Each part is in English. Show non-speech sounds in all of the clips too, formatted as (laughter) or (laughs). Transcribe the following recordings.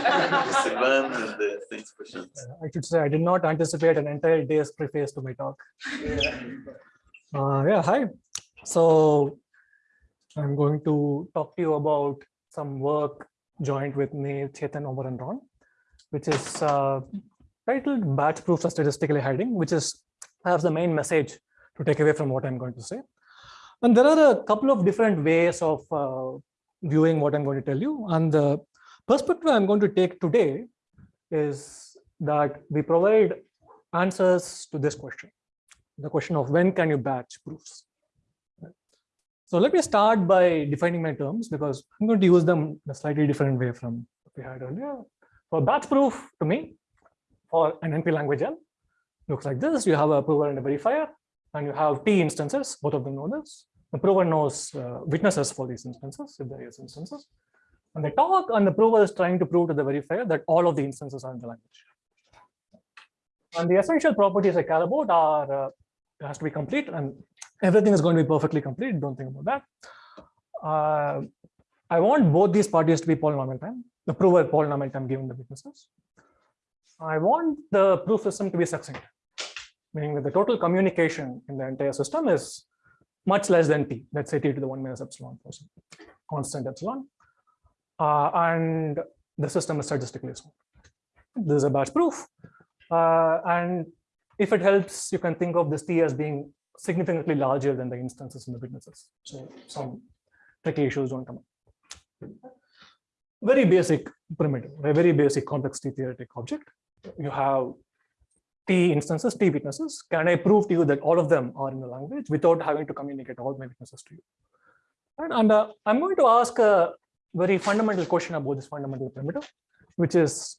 (laughs) Sivan and the questions. I should say I did not anticipate an entire day's preface to my talk. Uh, yeah, hi. So I'm going to talk to you about some work joined with me, Chethan, Omer, and Ron, which is uh, titled Batch Proofs of Statistically Hiding, which is perhaps the main message to take away from what I'm going to say. And there are a couple of different ways of uh, viewing what I'm going to tell you. And the perspective I'm going to take today is that we provide answers to this question, the question of when can you batch proofs? So let me start by defining my terms because I'm going to use them in a slightly different way from what we had earlier. For batch proof to me, for an NP language L, looks like this. You have a prover and a verifier, and you have T instances, both of them know this. The prover knows uh, witnesses for these instances, if there is instances. And they talk, and the prover is trying to prove to the verifier that all of the instances are in the language. And the essential properties I care about are, uh, it has to be complete, and everything is going to be perfectly complete. Don't think about that. Uh, I want both these parties to be polynomial time, the prover polynomial time given the witnesses. I want the proof system to be succinct, meaning that the total communication in the entire system is much less than t, let's say t to the 1 minus epsilon constant epsilon. Uh, and the system is statistically smooth. This is a batch proof. Uh, and if it helps, you can think of this t as being significantly larger than the instances in the witnesses. So some tricky issues don't come up. Very basic primitive, a very basic complexity theoretic object. You have T instances, T witnesses. Can I prove to you that all of them are in the language without having to communicate all my witnesses to you? And, and uh, I'm going to ask a very fundamental question about this fundamental primitive, which is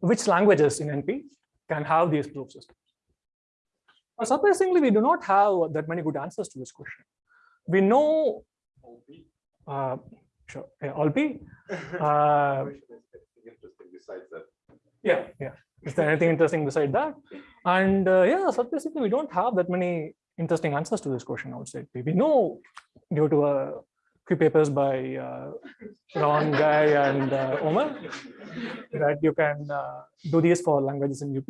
which languages in NP can have these proof systems? But surprisingly, we do not have that many good answers to this question. We know, uh, sure, yeah, all P. Uh, yeah, yeah. Is there anything interesting beside that? And uh, yeah, surprisingly, we don't have that many interesting answers to this question outside. We know due to a few papers by uh, Ron, Guy, and uh, Omer that you can uh, do these for languages in UP.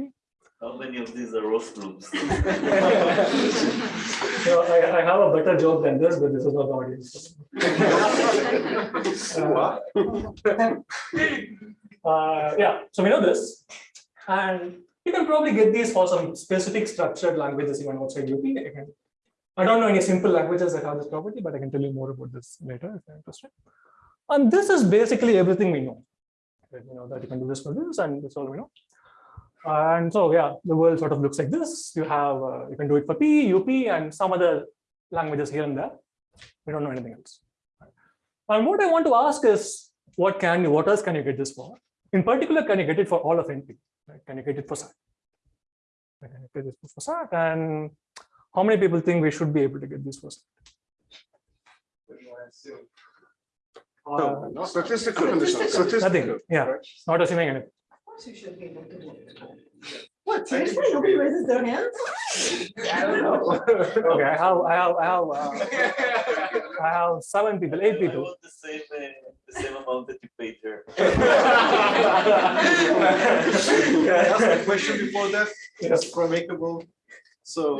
How many of these are roast groups? so (laughs) I, I, have a better job than this, but this is not the audience. uh, uh, yeah, so we know this. And you can probably get these for some specific structured languages even outside UP. I, don't know any simple languages that have this property, but I can tell you more about this later if you're interested. And this is basically everything we know. You know that you can do this for this, and that's all we know. And so, yeah, the world sort of looks like this. You have, uh, you can do it for P, UP, and some other languages here and there. We don't know anything else. And what I want to ask is, what can you, what else can you get this for? In particular, can you get it for all of NP? Right? Can you get it for SAT? Can you get for SAT? And how many people think we should be able to get this first? Uh, no, no, statistical conditions. Statistical. Nothing. Yeah, not assuming anything course you should be able to do it. What, seriously? Nobody raises their hands? I don't know. okay, I have, I have, I have, uh, I have seven people, eight people. I want the same, uh, the same amount that you paid her. Can I ask a question before that? Yes. Promacable. So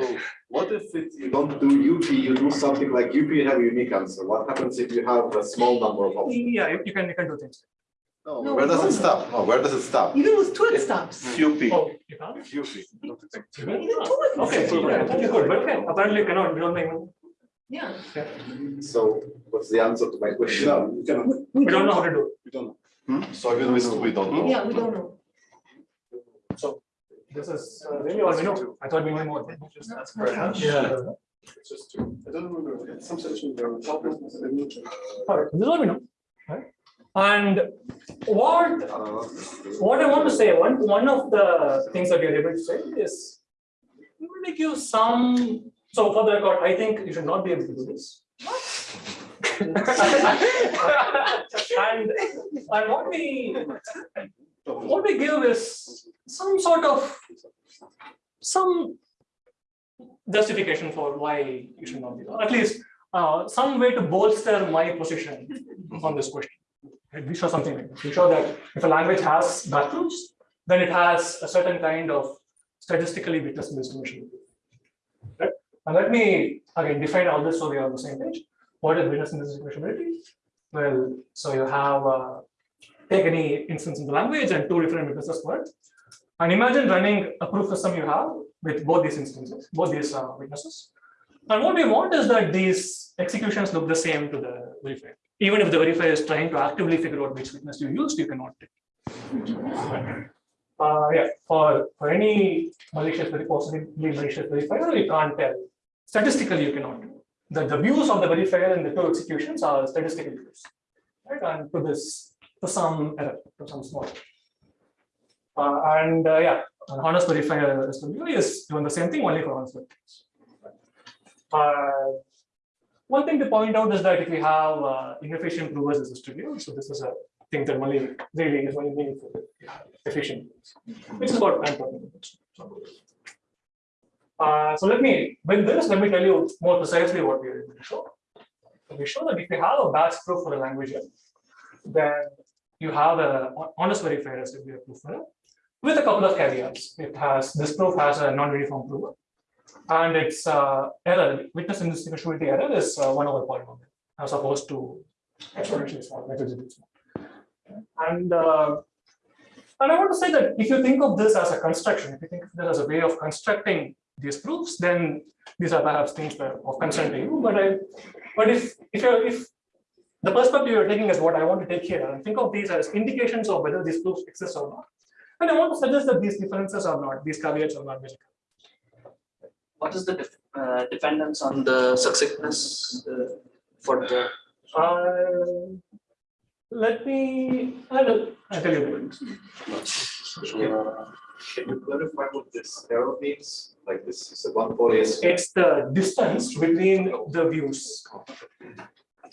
what if it, you don't do UP, you do something like UP, you have a unique answer. What happens if you have a small number of options? Yeah, you can, you can do things. No, No, where does it stop? No, where does it stop? Even with two it stops. UP. Oh, you can't? If UP. don't you think? Even two it Okay, stops. yeah, okay, good, but okay, apparently you cannot, you don't make one. Yeah. So what's the answer to my question? No, we cannot. We don't know how to do it. We don't know. Hmm? So even we, we don't know. Yeah, we don't know. So this is uh, really all we know. I thought we knew more. Just ask for a. Yeah. It's just two. I don't remember. Some sessions there were topics. I didn't check. All right, this is all we know. Right? And what what I want to say, one one of the things that you're able to say is we will make you some. So for the record, I think you should not be able to do this. (laughs) (laughs) and and what we what we give is some sort of some justification for why you should not be, or at least uh, some way to bolster my position on this question. We show something. We show that if a language has batch proofs, then it has a certain kind of statistically witnessable distribution. Right? And let me again define all this so we are on the same page. What is witness indistinguishability? Well, so you have uh, take any instance in the language and two different witnesses it. And imagine running a proof system you have with both these instances, both these uh, witnesses. And what we want is that these executions look the same to the verifier. Even if the verifier is trying to actively figure out which witness you used, you cannot take. Uh, yeah, for, for any malicious, possibly malicious verifier, you can't tell. Statistically, you cannot. The, the views of the verifier in the two executions are statistical views. Right, and to this, some error, to some small. Uh, and uh, yeah, an honest verifier is doing the same thing only for honest verifiers. Uh, one thing to point out is that if we have uh, inefficient provers as studio, so this is a thing that only really is only meaningful have efficient, which is what I'm talking about. Uh, so let me, with this, let me tell you more precisely what we are able to show. We show that if we have a batch proof for a language, then you have a honest verifier as proof with a couple of caveats. It has this proof has a non-uniform prover, and its uh, error, witness indistinguishability error, is uh, one over polynomial, as opposed to exponentially small, negligibly small. And uh, and I want to say that if you think of this as a construction, if you think of this as a way of constructing these proofs, then these are perhaps things that are of concern to you. But I, but if if you're if the perspective you're taking is what I want to take here, and think of these as indications of whether these proofs exist or not. And I want to suggest that these differences are not, these caveats are not magical. What is the def- uh, dependence on the succinctness uh, for the? Uh, let me, I'll, I'll tell you. Can you clarify what this arrow means? Like this is a one poly is It's the distance between the views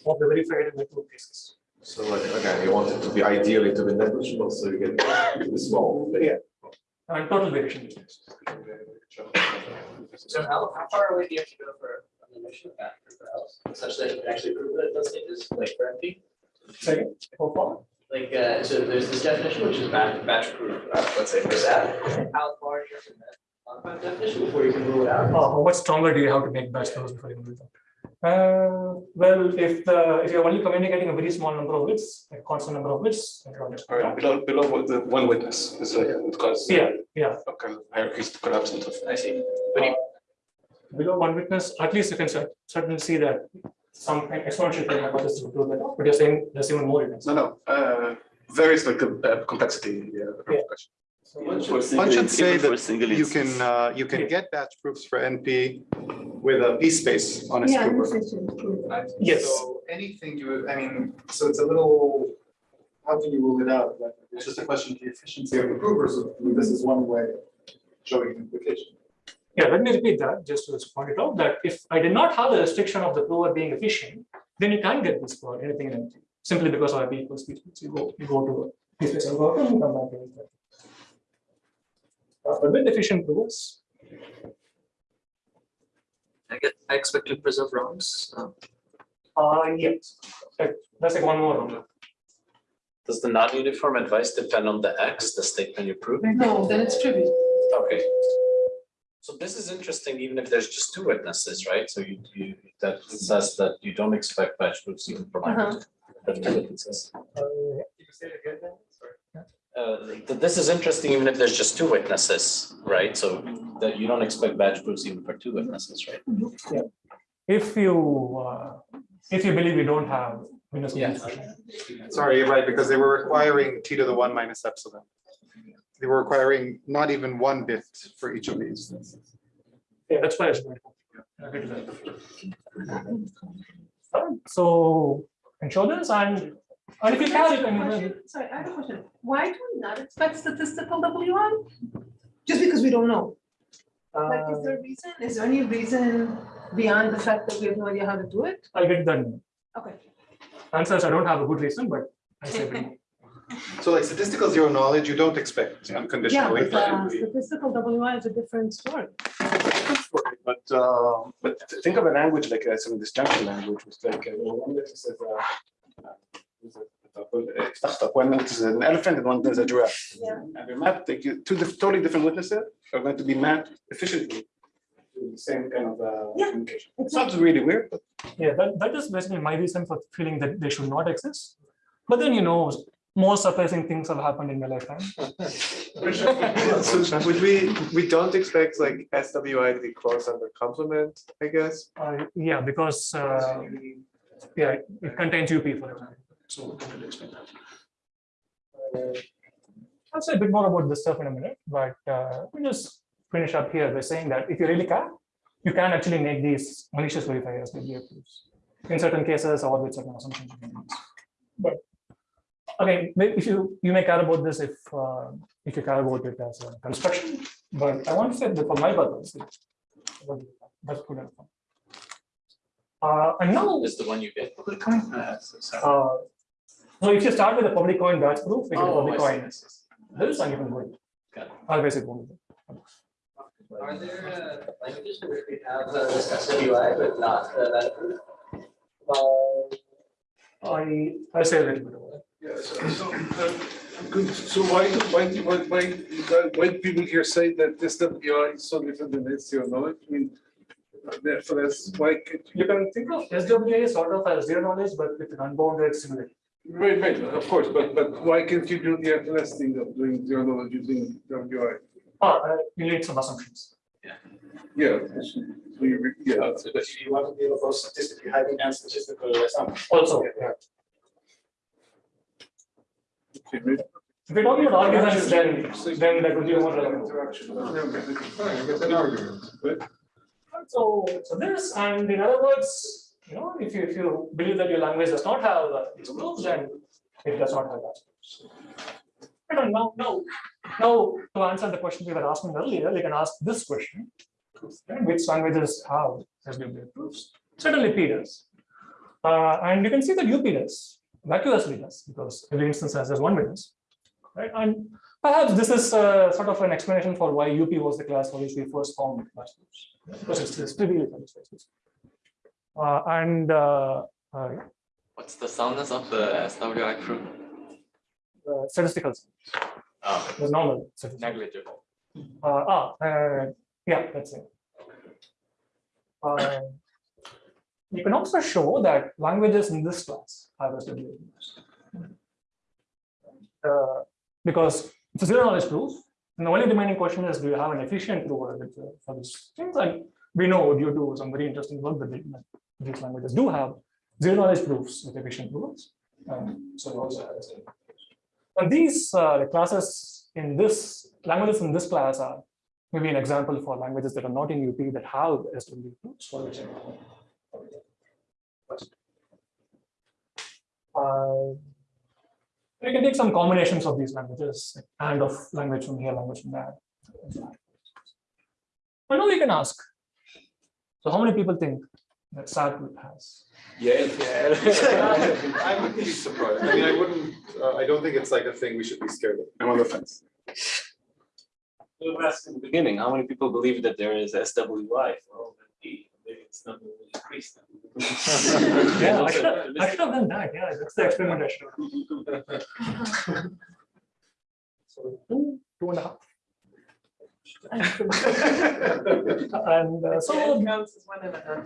of the verified in the cases. So like, again, you want it to be ideally to be negligible, so you get to be small. Yeah. And total variation. So how, how far away do you have to go for a mission of that for else? Such that you can actually prove that it does it is like for NP? Second, how far? Like, uh, so there's this definition, which is batch, batch proof, uh, let's say for that. How far do you have to met modified definition before you can rule it out? Uh, how much stronger do you have to make batch flows before you can do that? Uh, well, if the, if you're only communicating a very small number of bits, a constant number of bits, then you're just- Or below, below the one witness, is like, it causes. yeah, yeah. a Kind of hierarchies collapse into. I see. below one witness, at least you can certainly see that some exponential thing hypothesis will prove that but you're saying there's even more evidence. No, no, uh, varies like the uh, complexity, yeah. the Yeah. Question. For One single- should say that you can, uh, you Yeah. can get batch proofs for NP with a P space on a Yeah, skewer. inefficient. Yes. So anything you, I mean, so it's a little, how do you rule it out? Like, It's just a question of the efficiency of the provers. This is one way of showing implication. Yeah, let me repeat that, just to point it out, that if I did not have the restriction of the prover being efficient, then you can't get this for anything in NP, simply because of IP equals P space. You go, you go to P space algorithm, you come back to it. But with efficient provers, I get, I expect to preserve rounds. uh, uh, yes, That- that's like one more round. Does the non-uniform advice depend on the X, the statement you're proving? No, then it's trivial. Okay. So this is interesting, even if there's just two witnesses, right? So you, you, that says that you don't expect batch proofs even for language. That's two witnesses. Uh, Uh, th- this is interesting, even if there's just two witnesses, right? So that you don't expect batch proofs even for two witnesses, right? Yeah. If you, uh, if you believe you don't have Windows. Yeah. Sorry, you're right, because they were requiring T to the one minus epsilon. They were requiring not even one bit for each of these. Yeah, that's why it's going to. I'll get to that. Alright, So, and show this and, and if you can, you can. Question- Sorry, I have a question. Why do we not expect statistical WI? Just because we don't know? Like, is uh, there a reason? Is there any reason beyond the fact that we have no idea how to do it? I'll get that. Okay. Answers, I don't have a good reason, but I say. we- So like statistical zero knowledge, you don't expect Yeah, unconditionally. but uh, statistical WI is a different story. But, uh, but think of a language like a some disjunction language, with like, uh, one witness is a, uh, is a one is an elephant and one is a giraffe. Yeah. And we map, take you, two totally different witnesses are going to be mapped efficiently. to the Same kind of uh, Yeah. communication. It sounds really weird, but Yeah, that, that is basically my reason for feeling that they should not exist. But then, you know, more surprising things have happened in my lifetime. So (laughs) would we, we don't expect like SWI to be close under complement, I guess? Uh, yeah, because, uh, yeah, it contains UP, for example. So we don't really expect that. Uh, I'll say a bit more about this stuff in a minute, but uh, we just finish up here by saying that if you really care, you can actually make these malicious verifiers with the proofs in certain cases or with certain assumptions. you. But again, may- if you, you may care about this if, uh, if you care about it as a construction, but I want to say that for my purpose, that's good enough. Uh, and now, Is the one you get public coin? Uh, so- sorry. uh, if you start with a public coin batch proof, it is a Oh, public I see, coin. I see, I see. This one you can wait. Got it. Otherwise it won't. Are there uh, languages where we have uh, this SWI but not uh, that proof? I, I say a little bit about it. Yeah, so, so, uh, good, so why, do- why, why, why, why do people here say that this WI is so different than zero knowledge? I mean, uh, therefore, that's why, could- You can think of SWI sort of as zero knowledge, but with an unbounded simulator. Right, right, of course, but, but why can't you do the FLS thing of doing zero knowledge using WI? Ah, uh, you need some assumptions. Yeah. Yeah. So you re- Yeah, But you want to be able to statistically hiding and statistical assumptions. Also, yeah. okay, maybe. If you're talking about arguments, then, then that would be more relevant. Interaction. Okay, Fine, I get an argument, but So, so this, and in other words, you know, if you, if you believe that your language does not have these proofs, then it does not have that. I don't know, no, now, to answer the question we were asking earlier, we can ask this question. right, Which languages have SWI proofs? Certainly P does. Uh, and you can see that UP does, vacuously does, because every instance has one witness. Right, and perhaps this is uh, sort of an explanation for why UP was the class for which we first found proofs because it's it's trivial for this basis. Uh, and uh, uh, What's the soundness of the SWI proof? uh, statistical, Oh, there's normal. statistical. negligible. Uh, ah, uh, yeah, that's it. Uh, you can also show that languages in this class have SWI proofs. Uh, because it's a zero knowledge proof, and the only remaining question is, do you have an efficient proof uh, for these things? And we know due to some very interesting work that these languages do have zero knowledge proofs with efficient proofs. Um, so also SWI. And these uh, the classes in this languages in this class are maybe an example for languages that are not in UP that have SWI proofs for which uh, we can take some combinations of these languages and of language from here, language from there. But now we can ask. So how many people think that SAT has? Yeah. Yeah. I would be surprised. I mean, I wouldn't, uh, I don't think it's like a thing we should be scared of. I'm on the fence. We were asking in the beginning, how many people believe that there is SWI for all the P? Maybe it's not will increase. now. (laughs) Yeah, I should have, I (laughs) should have done that. Yeah, that's the experiment I (laughs) should have. So two, two and a half. (laughs) And uh, so, Counts as one and a half.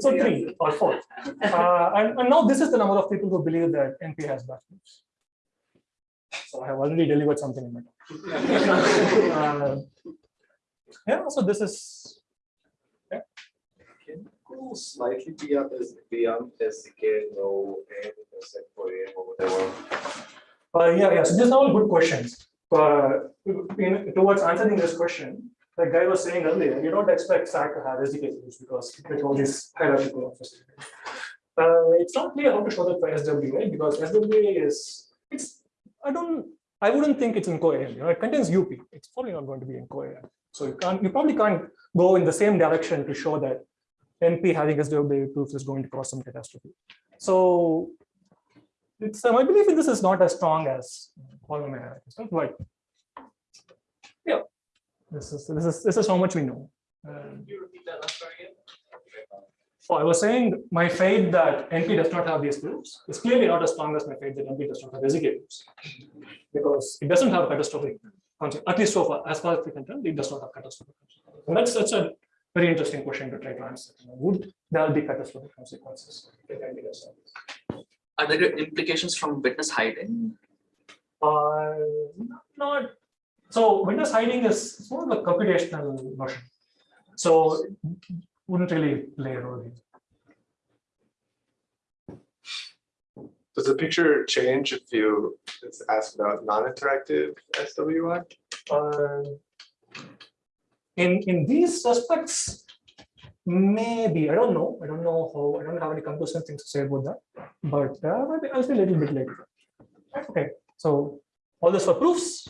so three or four. Uh, and, and now this is the number of people who believe that NP has backwards. So I have already delivered something in my talk. Uh, Yeah, so this is, Can Go Slightly beyond, S- beyond SZK, no, and except for AM or whatever. uh, yeah, yeah, so these are all good questions. But in, towards answering this question, the guy was saying earlier, you don't expect SAT to have SZK because with all these hierarchical. Uh, it's not clear how to show that for SWI because SWI is, it's, I don't, I wouldn't think it's in CoAM, you know, it contains UP, it's probably not going to be in CoAM. So you can't, you probably can't go in the same direction to show that NP having SWI proofs is going to cause some catastrophe. So it's, belief in this is not as strong as all my hierarchy stuff, but yeah, this is, this is, this is how much we know. Um, Can you repeat that last part again? So I was saying my faith that NP does not have these proofs is clearly not as strong as my faith that NP does not have SZK proofs. Because it doesn't have catastrophic consequences, at least so far, as far as we can tell, it does not have catastrophic consequences. And that's such a very interesting question to try to answer. You know, Would there be catastrophic consequences? if NP does have? Are there implications from witness hiding? Uh, not, so witness hiding is it's more of a computational notion. So wouldn't really play a role here. Does the picture change if you asked about non-interactive SWI? Uh, In, in these respects, maybe, I don't know, I don't know how, I don't have any conclusive things to say about that, but uh, maybe I'll say a little bit later. Okay, so all this for proofs.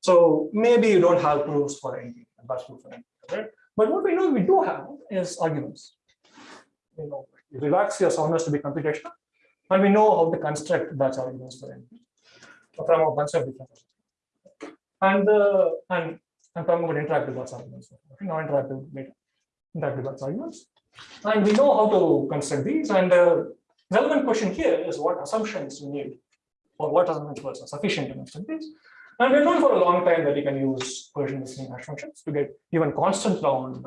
So maybe you don't have proofs for anything, batch proof for anything, right? But what we know we do have is arguments. You know, relax your soundness to be computational, and we know how to construct batch arguments for NP from a bunch of different. And uh, and I'm talking about interactive arguments, not interactive data, interactive arguments. And we know how to construct these. And the relevant question here is what assumptions you need, or what assumptions are sufficient to construct these. And we've known for a long time that you can use collision resistant hash functions to get even constant round.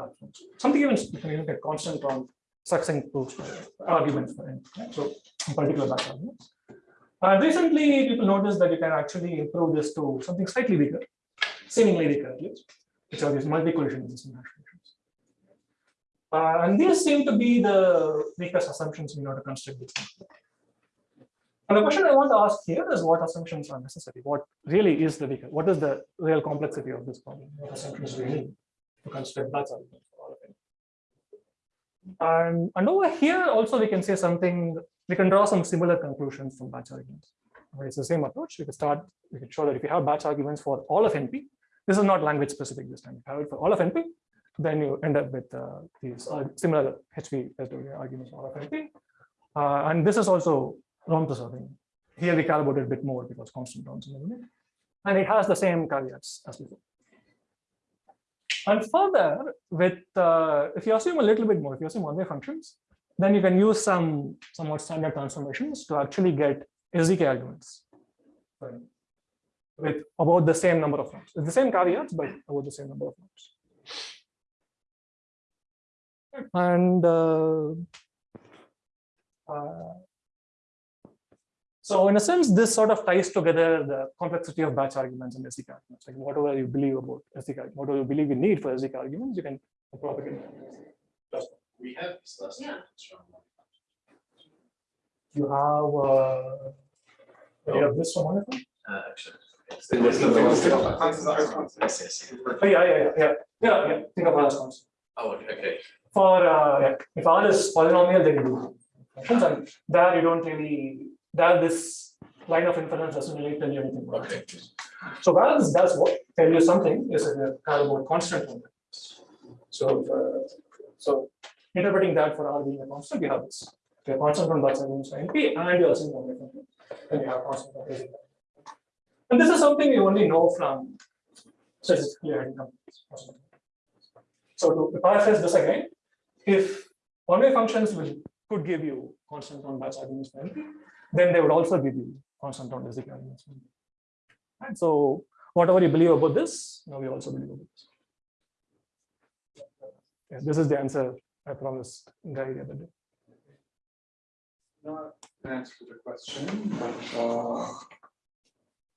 Something even you can even get constant round succinct proofs arguments for right? So in particular batch arguments. Uh, recently, people noticed that you can actually improve this to something slightly bigger, seemingly bigger at least, which are these multi-collision resistant hash functions. Uh, and these seem to be the weakest assumptions we order to construct this. And the question I want to ask here is what assumptions are necessary? What really is the weaker? What is the real complexity of this problem? What assumptions do we need to construct that argument for all of it? And, and over here also we can say something, we can draw some similar conclusions from batch arguments. It's the same approach. We can start, we can show that if you have batch arguments for all of NP, this is not language specific this time. If you have it for all of NP, then you end up with uh, these uh, similar HV arguments for all of NP. Uh, and this is also round preserving. Here we it a bit more because constant rounds in the limit. And it has the same caveats as before. And further, with uh, if you assume a little bit more, if you assume one-way functions, then you can use some somewhat standard transformations to actually get SZK arguments right, with about the same number of rounds. It's the same caveats, but about the same number of rounds. And uh, uh, so in a sense, this sort of ties together the complexity of batch arguments and SZK arguments. Like whatever you believe about SZK, whatever you believe you need for SZK arguments, you can propagate. We have this last. Yeah. You have, uh, you have this from one of them? Uh, actually. yes. It was the- it was Yes, yes. Oh, yeah, yeah, yeah, yeah, yeah, yeah. Think of R as. Oh, okay. For, uh, yeah, if R is polynomial, then you do functions, and there you don't really, there this line of inference doesn't really tell you anything. about Okay. it. So this does what, tell you something, is you care about constant. So, uh, so interpreting that for R being a constant, you have this. You're constant on that means NP and you're assuming one function, then you have constant on this. And this is something you only know from statistically hidden companies. So to paraphrase this again, if one-way functions will could give you constant on batch arguments for NP, then they would also give you constant on SZK arguments. for And so whatever you believe about this, now we also believe about this. Yeah, this is the answer I promised Guy the other day. Not an answer to the question, but uh,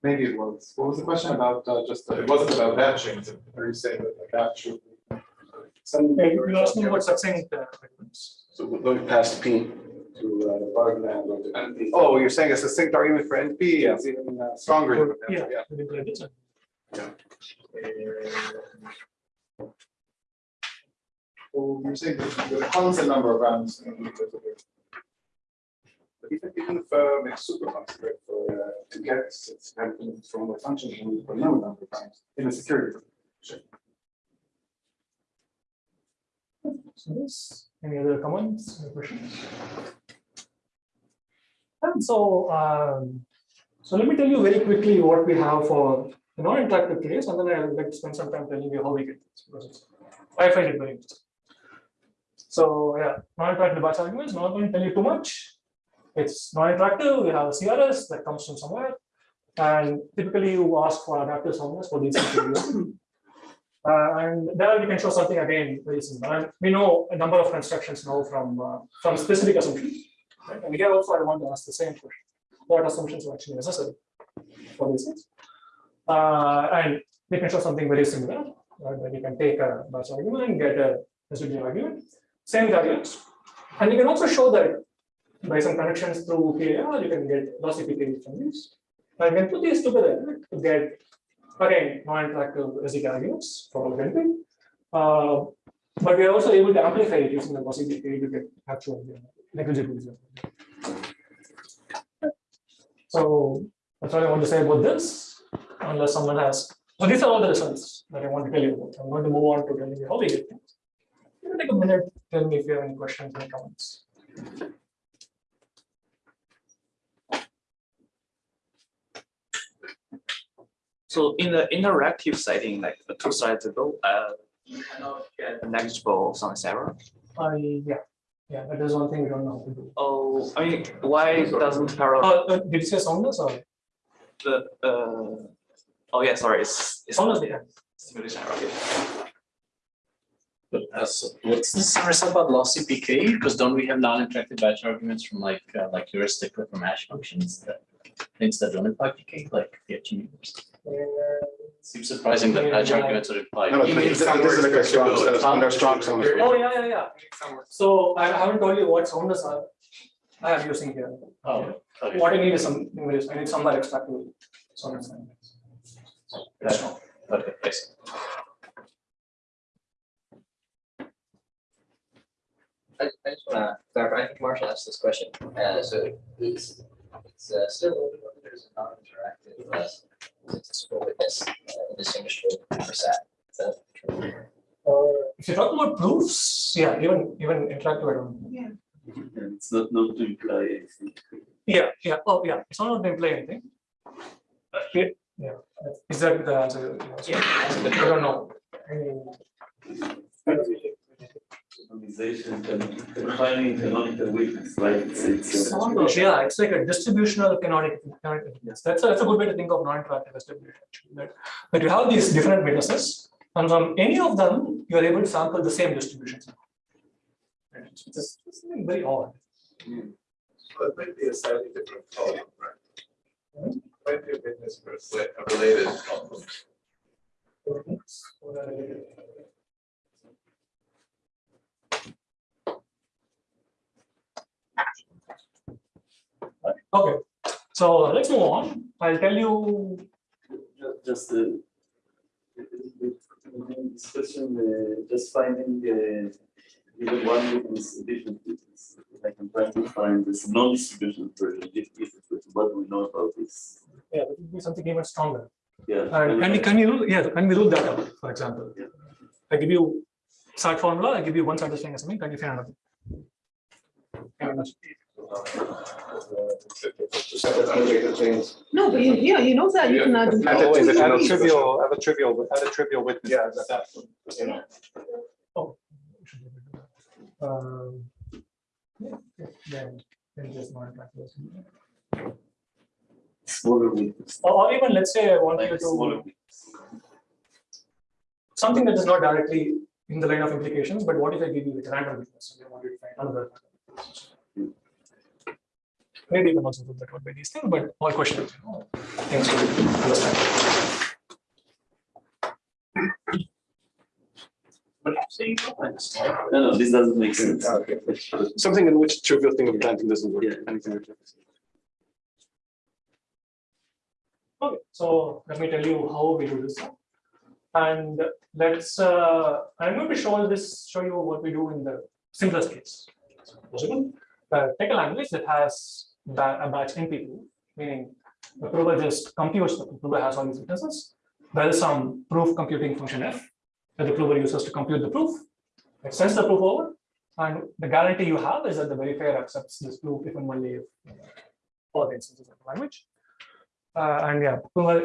maybe it was. What was the question about uh, just, It wasn't about batching, are you saying that the batch should be? Some. Yeah, you asked me about succinct uh, arguments. so we're going past P. To uh, the Bargland or the NP. Oh, you're saying it's a succinct argument for NP is even uh, stronger. than Yeah, yeah. we did like this. So you're saying with a constant number of rounds. you know, because of it. But even, if um, it's super concentrated for, uh, to get it's happening from the function, need for no number of rounds in a security. This, any other comments, or questions? And so, um, so let me tell you very quickly what we have for the non-interactive case, and then I'd like to spend some time telling you how we get this. because I find it very interesting. So yeah, non-interactive batch arguments, not going to tell you too much. It's non-interactive, we have a CRS that comes from somewhere. And typically you ask for adaptive soundness for these. (coughs) Uh, and there we can show something again very simple. And we know a number of constructions now from uh, from specific assumptions. Right? And here also I want to ask the same question. What assumptions are actually necessary for these things? Uh, and we can show something very similar. Right? That you can take a batch argument and get a residual argument. Same values. And you can also show that by some connections through PAR, you can get lossy PKE from these. And you can put these together to get again non-interactive residual arguments for anything. Uh, but we are also able to amplify it using the PKE to get actual uh, negligible. So that's all I want to say about this, unless someone has. So these are all the results that I want to tell you about. I'm going to move on to telling you how we get things. You take a minute, tell me if you have any questions or comments. So in the interactive setting, like the two slides ago, uh, you cannot get a negligible sound error. I, yeah, yeah, that is one thing we don't know how to do. Oh, I mean, why doesn't parallel Uh, uh, did you say soundness or? the, uh, oh yeah, sorry, it's, it's Soundness, yeah. simulation error, okay. But as, what's this result about lossy PK? Because don't we have non-interactive batch arguments from like, uh, like heuristic or from hash functions that things that don't imply PK, like the universe? Seems surprising that batch arguments would imply. No, no, You this is this is like a strong, somewhere under strong sound. Oh, yeah, yeah, yeah. So I haven't told you what soundness are. I am using here. Oh, okay. What I need is some, English. I need some more extractive soundness. That's wrong. Okay, I see. I, I just wanna clarify, I think Marshall asked this question, uh, so it's, it's uh, still open whether there's a non-interactive, uh, statistical witness, uh, indistinguishable from SAT. Is that true? If you talk about proofs, yeah, even, even interactive, I don't. Yeah. It's not, not to imply anything. Yeah, yeah, oh, yeah, it's not going to imply anything. Uh, Yeah, yeah, is that the answer? Yeah. I don't know. I mean, Organization and defining canonical witness, right? It's, it's. Saunders, yeah, it's like a distributional canonic, canonic witness. That's a, that's a good way to think of non-interactive distribution. actually, That, that you have these different witnesses, and from any of them, you are able to sample the same distributions. Right, It's just it's something very odd. That might be a slightly different problem, right? Might be a witness for a slight- a related problem. Okay, so let's move on. I'll tell you, Ju- Just uh, this question, uh, just finding uh, even one witness, different witness. Like I'm trying to find this non-distribution version, if, if, it's- what we know about this? yeah, that would be something even stronger. Yeah. And can we, can we, rule- yeah, can we rule that out, for example? Yeah. I give you SAT formula, I give you one satisfying assignment, can you find another? Can things. No, but you, yeah, you know that, you cannot do. Add a Always a add a trivial, add a trivial, add a trivial witness. Yeah, That's that, you know. Oh. Um, yeah, yeah, then- then just non-interactive. Smaller witness. Or or even, let's say I want you a smaller to, witness. something that is not directly in the line of implications, but what if I give you a random witness? and I want you to find another. Maybe you can also do that one by these things, but all questions, you know, things to understand. What are you saying? No, no, this doesn't make sense. Okay. Something in which trivial thing of planting doesn't work. Yeah. Anything. Okay, so let me tell you how we do this. And let's, uh, I'm going to show this, show you what we do in the simplest case. Possible. Uh, take a language that has batch NP2, meaning the prover just computes, the prover has all these witnesses. There is some proof computing function f that the prover uses to compute the proof. It sends the proof over, and the guarantee you have is that the verifier accepts this proof if and only if all the instances of the language. Uh, and yeah,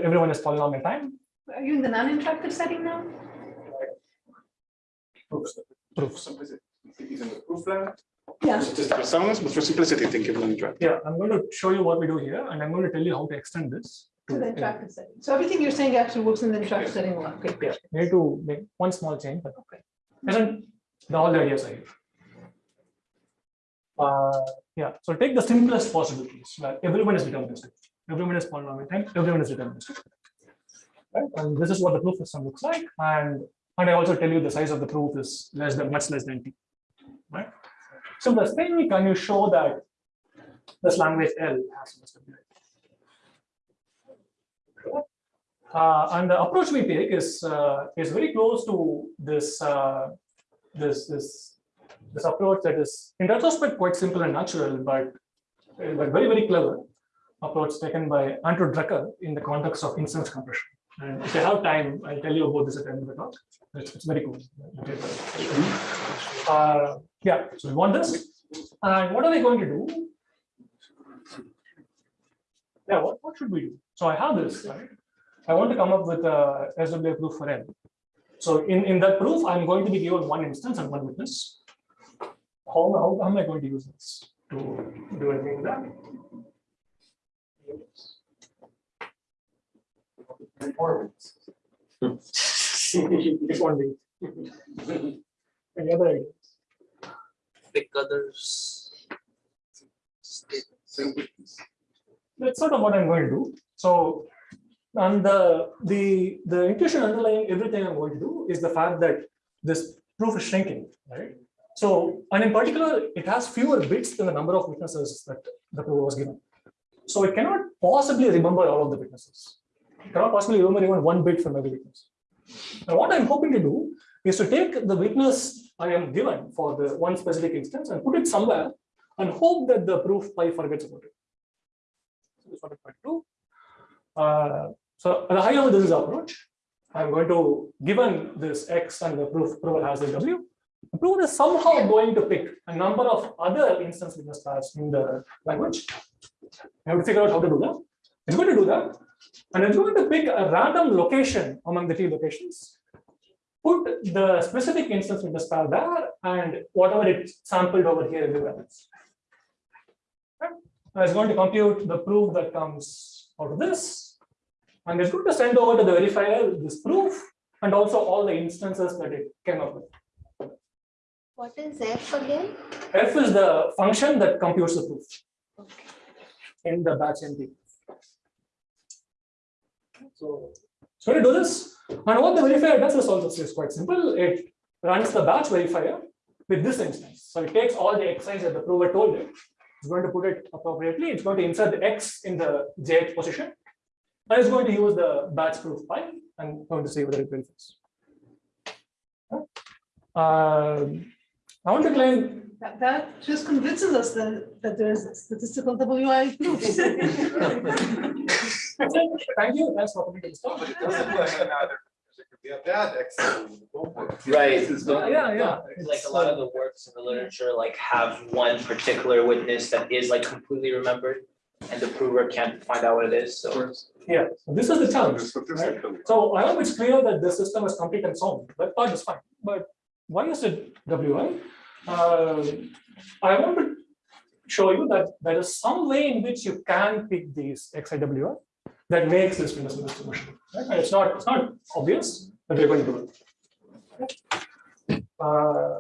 everyone is following polynomial time. Are you in the non-interactive setting now? Proofs. Proofs. Even the proof line? Yeah. Statistical soundness, but for simplicity, think of an interactive. Yeah, I'm going to show you what we do here, and I'm going to tell you how to extend this. To the to- interactive setting. So everything you're saying actually works in the interactive setting a. Okay, Yeah, we need to make one small change, but okay. Isn't the all the ideas are here. Uh, yeah, so take the simplest possible case, where everyone is deterministic. Everyone is polynomial time, everyone is deterministic. Right, and this is what the proof system looks like, and, and I also tell you the size of the proof is less than, much less than t. Right? Simplest thing, can you show that this language L has stability? Uh, and the approach we take is uh, is very close to this uh, this this this approach that is in retrospect quite simple and natural, but but very very clever approach taken by Andrew Drucker in the context of instance compression. And if I have time, I'll tell you about this at the end of the talk. It's, it's very cool. Uh, yeah, so we want this. And what are we going to do? Yeah, what, what should we do? So I have this, right? I want to come up with a SWI proof for N. So in, in that proof, I'm going to be given one instance and one witness. How, how, how am I going to use this to do anything with that? If only. Any other ideas? Pick others. That's sort of what I'm going to do. So, and the the the intuition underlying everything I'm going to do is the fact that this proof is shrinking, right? So, and in particular, it has fewer bits than the number of witnesses that the proof was given. So it cannot possibly remember all of the witnesses. It cannot possibly remember even one bit from every witness. Now, what I'm hoping to do is to take the witness I am given for the one specific instance and put it somewhere and hope that the proof pi forgets about it. So that's what I'm going to do. Uh, so at a high level, this is the approach. I'm going to, given this X and the proof prover has a W, the prover is somehow going to pick a number of other instance witness pairs in the language. I have to figure out how to do that. It's going to do that. And it's going to pick a random location among the t locations, put the specific instance with the pair there, and whatever it sampled over here everywhere else. And it's going to compute the proof that comes out of this. And it's going to send over to the verifier this proof and also all the instances that it came up with. What is F again? F is the function that computes the proof in the batch NP. So, so to do this, and what the verifier does is also is quite simple. It runs the batch verifier with this instance. So it takes all the x's that the prover told it. It's going to put it appropriately. It's going to insert the x in the jth position. And it's going to use the batch proof pi and going to see whether it verifies. Um, I want to claim That, that just convinces us that, that there's statistical WI proofs. (laughs) (laughs) Thank you. Thanks for coming to this talk. Yeah, that excellent. Right. Yeah, yeah. Like a lot of the works in the literature, like have one particular witness that is like completely remembered. And the prover can't find out what it is, so. Yeah, so this is the challenge. Right? So I hope it's clear that the system is complete and sound. That part is fine. But why is it WI? Uh, I want to show you that there is some way in which you can pick these XIWI that makes this Windows distribution. Right? It's not it's not obvious, but we're going to do it. Uh,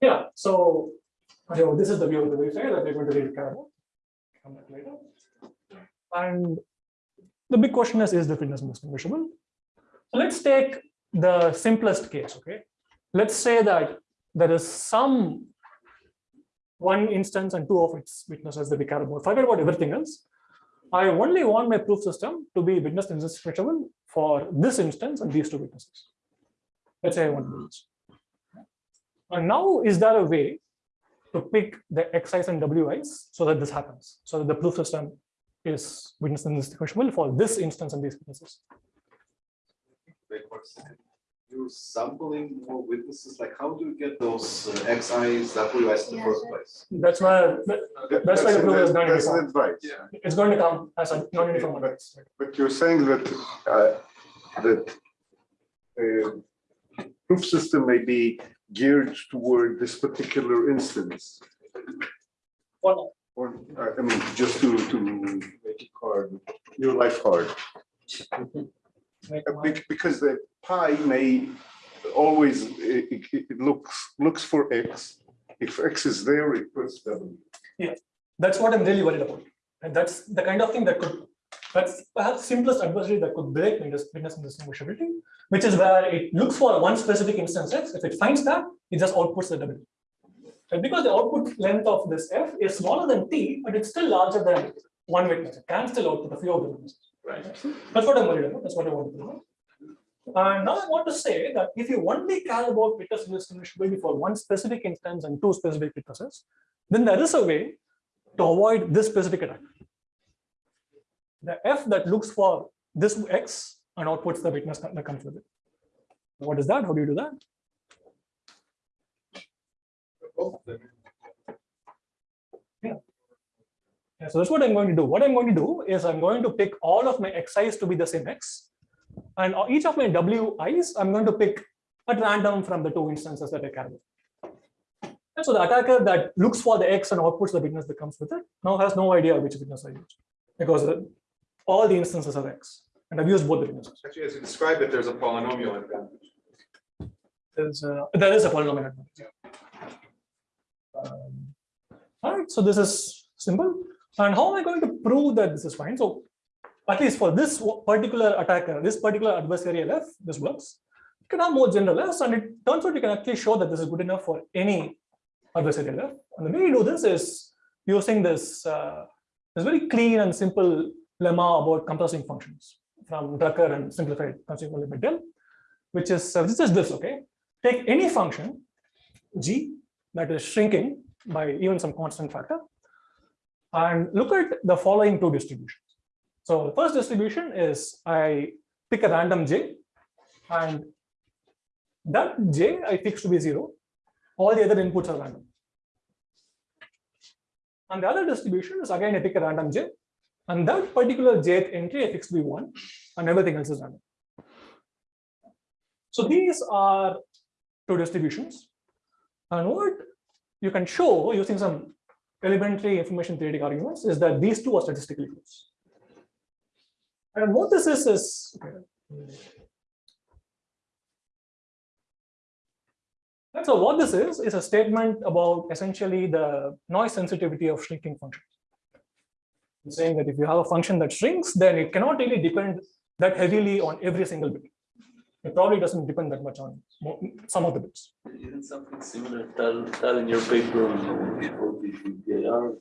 yeah, so okay, well, this is the view of the verifier that we're going to read care about. Come back later. And the big question is, is the fitness distinguishable? So let's take the simplest case, okay? Let's say that there is some one instance and two of its witnesses that we care about. Forget about everything else. I only want my proof system to be witness indistinguishable for this instance and these two witnesses. Let's say I want to. And now, is there a way to pick the Xi's and Wi's so that this happens, so that the proof system is witness indistinguishable for this instance and these witnesses? You're sampling more witnesses, like how do you get those uh, XIs, WIs in the first place? That's why that's why the proof is going to come. an advice. It's going to come as a non-uniform But- advice. But you're saying that, uh, that uh, proof system may be geared toward this particular instance? Or not? Or, uh, I mean, just to, to make it hard, your life hard. Uh, Because the pi may always, it, it- it looks, looks for x. If x is there, it puts w. Yeah, that's what I'm really worried about. And that's the kind of thing that could, that's perhaps simplest adversary that could break witness witness indistinguishability, which is where it looks for one specific instance X. If it finds that, it just outputs the W. And because the output length of this F is smaller than T, but it's still larger than one witness, it can still output a few of the witnesses. Right. That's what I'm worried about. That's what I want to know. And now I want to say that if you only care about witness indistinguishability for one specific instance and two specific witnesses, then there is a way to avoid this specific attack. The F that looks for this X and outputs the witness that that comes with it. What is that? How do you do that? Yeah, so that's what I'm going to do. What I'm going to do is I'm going to pick all of my Xi's to be the same X. And each of my Wi's, I'm going to pick at random from the two instances that I carry. And so the attacker that looks for the X and outputs the witness that comes with it now has no idea which witness I used because the- all the instances are X and I've used both the witnesses. Actually, as you describe it, there's a polynomial advantage. There's a, there is a polynomial advantage. yeah. Um, All right, so this is simple. And how am I going to prove that this is fine? So at least for this particular attacker, this particular adversary F, this works. You can have more general Fs, and it turns out you can actually show that this is good enough for any adversary F. And the way you do this is using this, uh, this very clean and simple lemma about compressing functions from Drucker and simplified consequently by Dell, which is uh, this is this, okay? Take any function, g, that is shrinking by even some constant factor, and look at the following two distributions. So the first distribution is I pick a random j, and that j I fix to be zero. All the other inputs are random. And the other distribution is again I pick a random j, and that particular jth entry I fix to be one, and everything else is random. So these are two distributions. And what you can show using some elementary information theoretic arguments is that these two are statistically close. And what this is is and so what this is is a statement about essentially the noise sensitivity of shrinking functions. It's saying that if you have a function that shrinks, then it cannot really depend that heavily on every single bit. It probably doesn't depend that much on some of the bits. Isn't something similar, Tal, Tal in your paper on the PIR?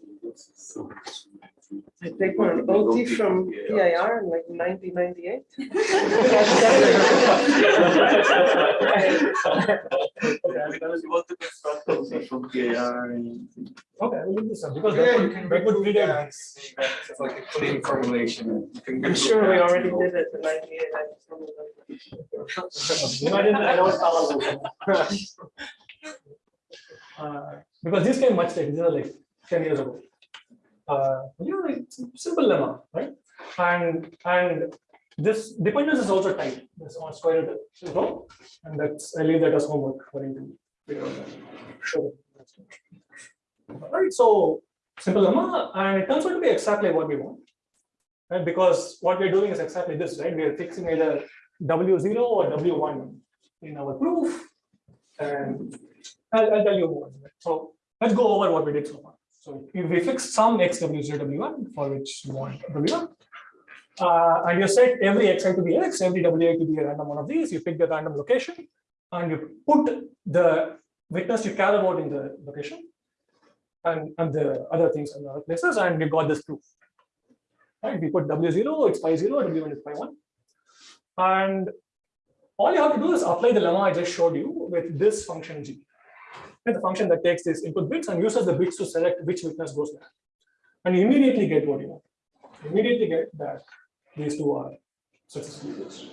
I take one OT from PIR in like nineteen ninety-eight. You want to construct something from PIR. Okay, we'll do some because yeah, you can that would be that. It's like a clean formulation. I'm sure we already did it in ninety-eight. I just don't remember. No, I didn't, I don't follow those. Uh, Because these came much later, these are like ten years ago. Uh, you know, simple lemma, right? And, and this dependence is also tight, this on square root and that's, I leave that as homework for you to figure out. Sure. Right, so simple lemma, and it turns out to be exactly what we want. Right, because what we're doing is exactly this, right? We are fixing either W zero or W one in our proof. And I'll, I'll tell you more. So let's go over what we did so far. So we fix some x w zero w one for which you want w one. Uh, and you set every xi to be x, every wi to be a random one of these. You pick the random location, and you put the witness you care about in the location, and and the other things in the other places, and you got this proof. Right? We put w zero, it's pi zero, w one is pi one, and all you have to do is apply the lemma I just showed you with this function g. It's the function that takes these input bits and uses the bits to select which witness goes there. And you immediately get what you want. You immediately get that these two are successfully closed.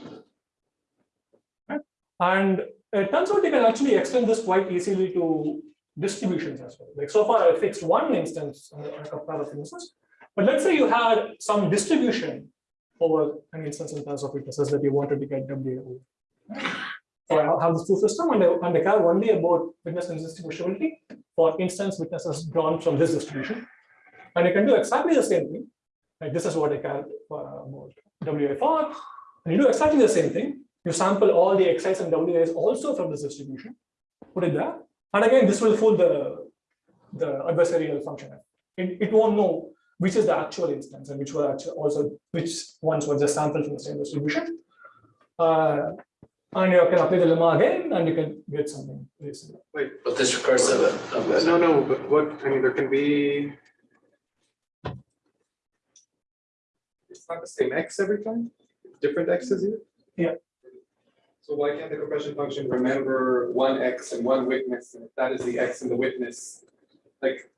Right? And it turns out you can actually extend this quite easily to distributions as well. Like so far, I fixed one instance on a couple of instances. But let's say you had some distribution over an instance in terms of witnesses that you wanted to get W. So I have this proof system and I, and I care only about witness indistinguishability for instance witnesses drawn from this distribution. And you can do exactly the same thing. Like this is what I care for about WI4. And you do exactly the same thing. You sample all the Xi's and Wi's also from this distribution, put it there. And again, this will fool the, the adversarial function. It, it won't know which is the actual instance and which were actually also which ones were just sampled from the same distribution. Uh, and you can apply the lemma again and you can get something very similar. Wait, But this recursive. uh, no, no, but what, I mean, there can be. It's not the same X every time, different X's here? Yeah. So why can't the compression function remember one X and one witness, and if that is the X and the witness? Like,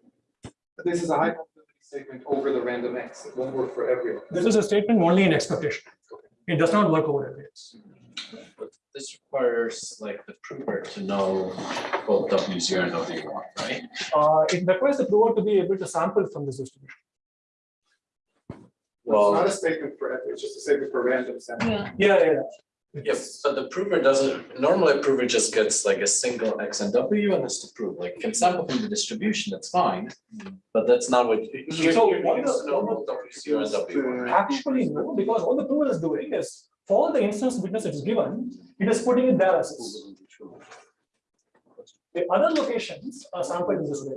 this is a high probability statement over the random X, it won't work for everyone. This is a statement only in expectation. It does not work over areas. But This requires like the prover to know both W zero and W one, right? Uh, it requires the prover to be able to sample from this distribution. It's not a statement for, every- it's just a statement for random sample. Yeah. Yeah, yeah, yeah. Yes, but the prover doesn't, normally a prover just gets like a single X and W and has to prove, like can sample from the distribution, that's fine. But that's not what. Here, So here what needs the- to know both W zero and W one, right? Actually, no, because all the prover is doing is for all the instance witness it is given, it is putting it there as is. The other locations are sampled in this way.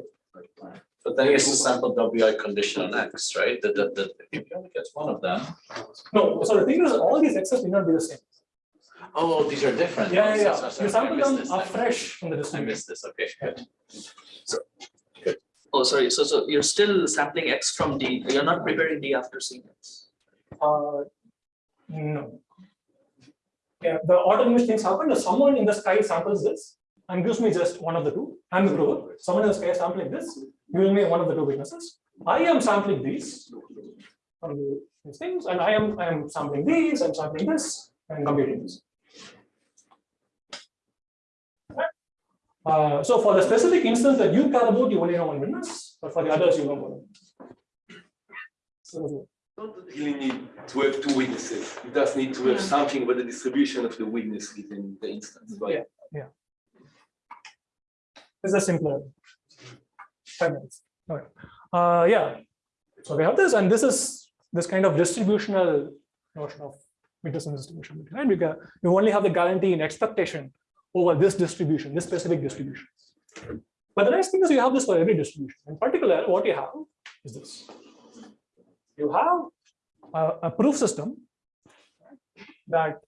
But then he has to sample WI condition on X, right? That, that, that, if he only gets one of them. No, so the thing is, all these X's may not be the same. Oh, these are different. Yeah, yeah, so- yeah. so- You sorry, I sample them this. I afresh from the I distribution. missed this, okay, good. Oh, sorry, so, so you're still sampling X from D, you're not preparing D after seeing X? Uh, no. Yeah, the order in which things happen is someone in the sky samples this and gives me just one of the two. I'm the prover. Someone in the sky sampling this, giving me one of the two witnesses. I am sampling these these things, and I am I am sampling these, I'm sampling this, and computing this. Uh, so for the specific instance that you care about, you only know one witness, but for the others, you know one. So, Don't really need to have two witnesses. You just need to have something about the distribution of the witness within the instance, right? Yeah. It's a simpler. Five minutes. Okay. Uh, yeah. So we have this, and this is this kind of distributional notion of Peterson distribution, right? Because you only have the guarantee in expectation over this distribution, this specific distribution. But the nice thing is you have this for every distribution. In particular, what you have is this. You have a, a proof system that,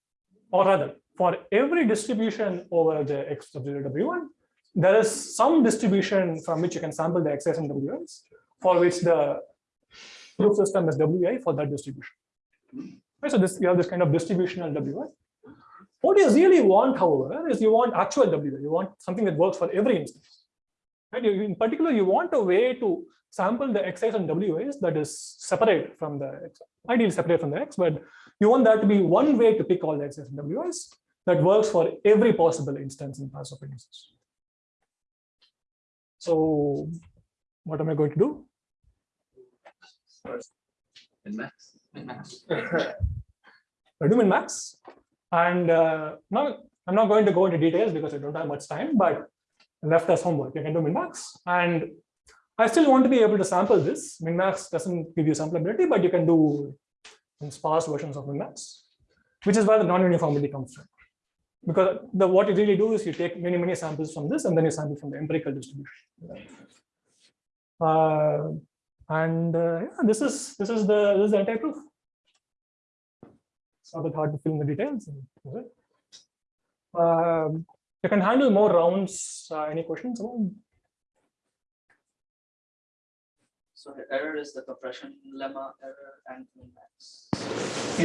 or rather, for every distribution over the x of zero w1, there is some distribution from which you can sample the x's and ws, for which the proof system is wi for that distribution. Right, so this you have this kind of distributional wi. What you really want, however, is you want actual wi. You want something that works for every instance. Right? In particular, you want a way to sample the x's and wi's that is separate from the x, ideally separate from the x, but you want that to be one way to pick all the x's and wi's that works for every possible instance in class of indices. So what am I going to do? In max. In max. (laughs) I do min max. And uh, now I'm not going to go into details because I don't have much time, but left as homework. You can do min max. And I still want to be able to sample this. Min max doesn't give you samplability, but you can do sparse versions of min max, which is where the non-uniformity comes from. Because the what you really do is you take many, many samples from this and then you sample from the empirical distribution. Uh, and uh, yeah, this is this is the this is the entire proof. It's not that hard to fill in the details. You can handle more rounds. Uh, any questions? So the error is the compression lemma error and min-max.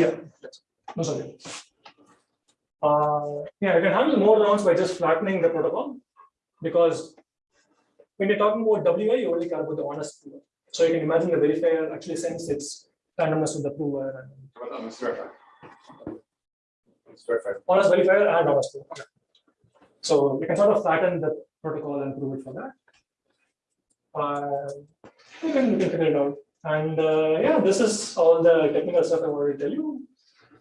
Yeah. No, sorry. Uh, yeah, you can handle more rounds by just flattening the protocol because when you're talking about WI, you only care about the honest prover. So you can imagine the verifier actually sends its randomness to the prover and But on the verifier. It's verified. honest verifier and honest prover. So we can sort of flatten the protocol and prove it for that. Uh, you can, can figure it out. And uh, yeah, this is all the technical stuff I wanted to tell you.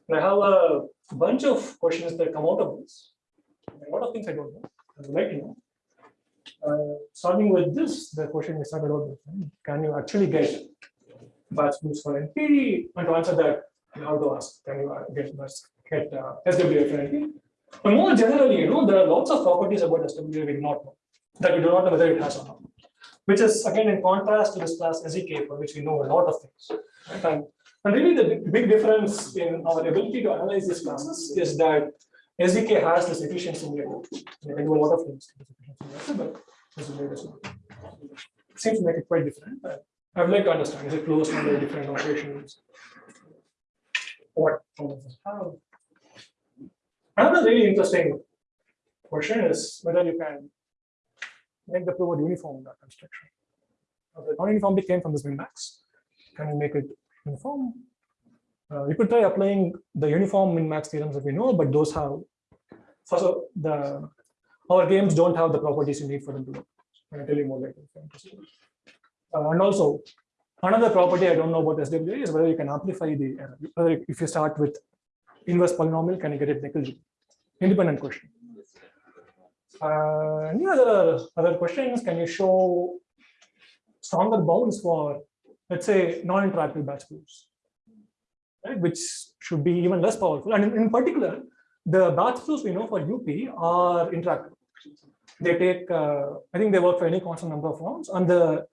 And I have a bunch of questions that come out of this. A lot of things I don't know. I would like to know. Uh, starting with this, the question is started out with, can you actually get batch proofs for NP? And to answer that, have to ask, can you get get uh, SWI for NP? But more generally, you know, there are lots of properties about SWI we do not know, that we do not know whether it has or not. Which is again in contrast to this class SZK, for which we know a lot of things. And, and really the big difference in our ability to analyze these classes is that SZK has this efficiency layer. You can do a lot of things. but. Seems to make it quite different. I would like to understand, is it closed under different operations? What problems have? Another really interesting question is whether you can make the pivot uniform in that construction. Now, The non-uniformity came from this min-max. Can you make it uniform? Uh, you could try applying the uniform min-max theorems that we know, but those have first of the our games don't have the properties you need for them to work. I'll tell you more later. Uh, and also another property I don't know about SWI is whether you can amplify the error. Whether if you start with inverse polynomial, can you get it negligible? Independent question. Uh, any other other questions? Can you show stronger bounds for, let's say, non-interactive batch proofs? right, which should be even less powerful. And in, in particular, the batch proofs we know for UP are interactive. They take, uh, I think they work for any constant number of rounds. And the,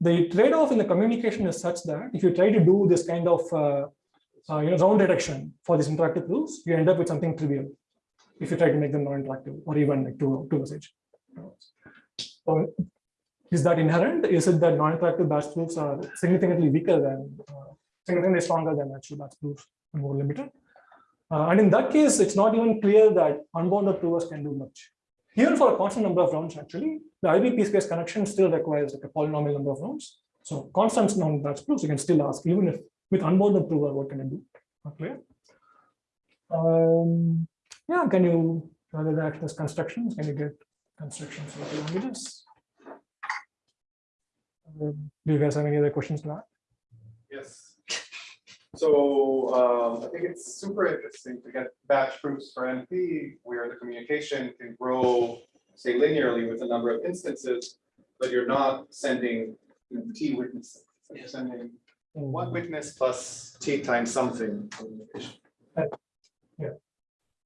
the trade-off in the communication is such that if you try to do this kind of uh, uh, you know, round detection for these interactive proofs, you end up with something trivial if you try to make them non-interactive or even like two, two message. So is that inherent? Is it that non-interactive batch proofs are significantly weaker than uh, significantly stronger than actual batch proofs and more limited. Uh, and in that case, it's not even clear that unbounded provers can do much. Even for a constant number of rounds, actually, the IBP space connection still requires like a polynomial number of rounds. So constant non batch proofs, you can still ask, even if with unbounded prover, what can I do? Not clear. Um, yeah, can you rather than access constructions, can you get constructions for the languages? Um, do you guys have any other questions to ask? Yes. So um, I think it's super interesting to get batch proofs for NP where the communication can grow, say linearly with a number of instances, but you're not sending you know, T witnesses. You're sending one witness plus T times something. Yeah.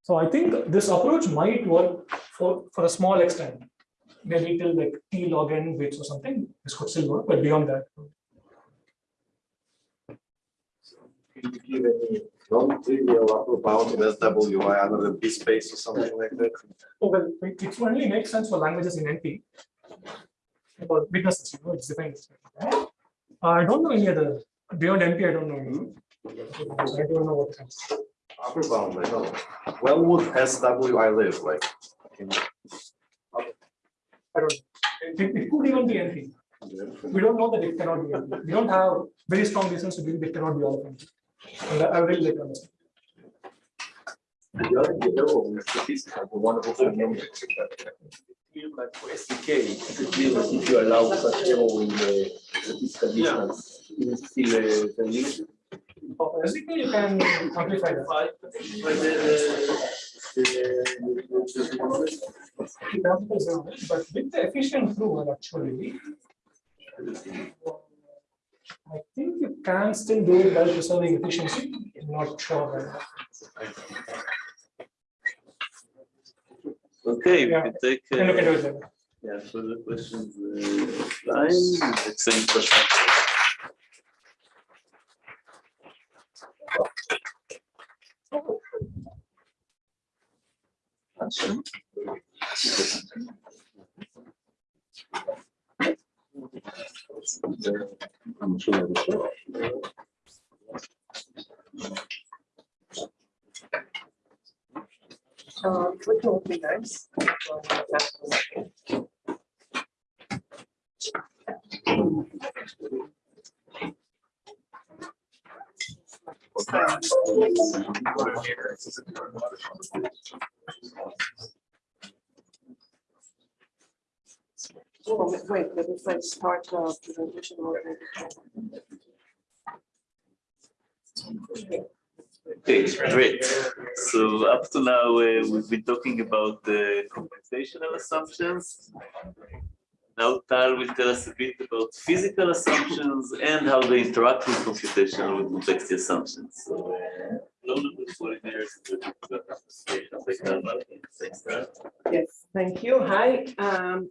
So I think this approach might work for, for a small extent. Maybe till like T log n bits or something, this could still work, but beyond that. Can you give any non-trivial upper bound of SWI under the B space or something like that? Oh, well, it it only makes sense for languages in NP. For witnesses, you know, it's. Uh, I don't know any other, beyond NP, I don't know. I don't know what comes. Upper bound, I know. Well, would SWI live like? in- I don't, it, it could even be NP. We don't know that it cannot be. NP. We don't have very strong reasons to believe it cannot be all of them. And I I really like understand. The other level is statistical, the wonderful phenomenon. Feel like for SZK, it's clear that if you allow such error in the statistical distance, it is still uh, the limit. SZK, you can amplify that. It amplifies But with the efficient prover, actually, I think you can still do it while preserving efficiency. I'm not sure. Okay, we Yeah. can take. Uh, into it later. Yeah, further questions, uh, line, the same question. I'm which would be nice. Okay, great. So up to now, uh, we've been talking about the computational assumptions. Now Tal will tell us a bit about physical assumptions and how they interact with computational with complexity assumptions. Uh. Yes, thank you. Hi, um,